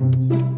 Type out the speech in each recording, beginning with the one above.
Gelap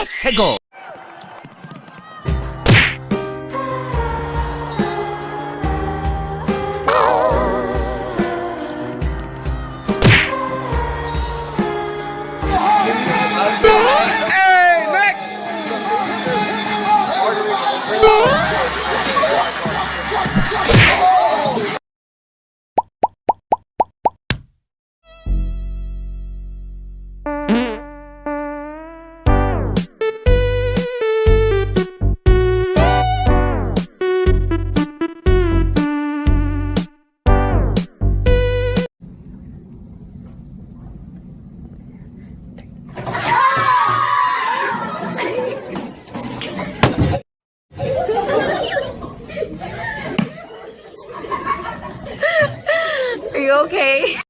해 you okay?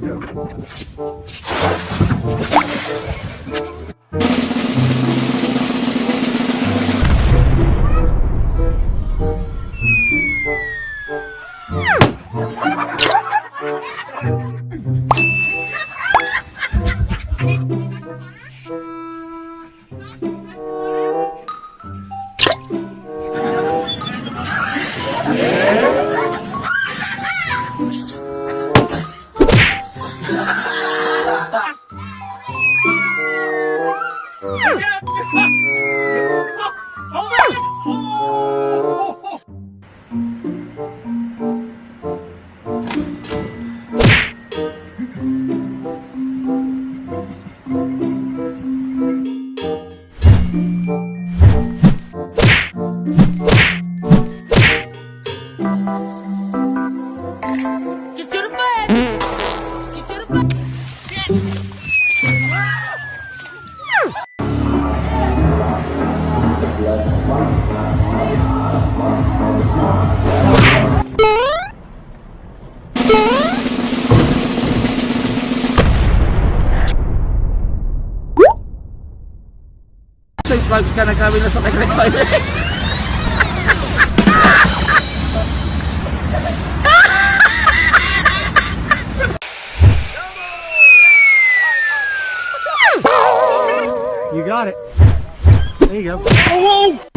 Okay. Get to the bed. Get to the bed. Subscribe ka na kami na sa Tekrekoy. You got it. There you go.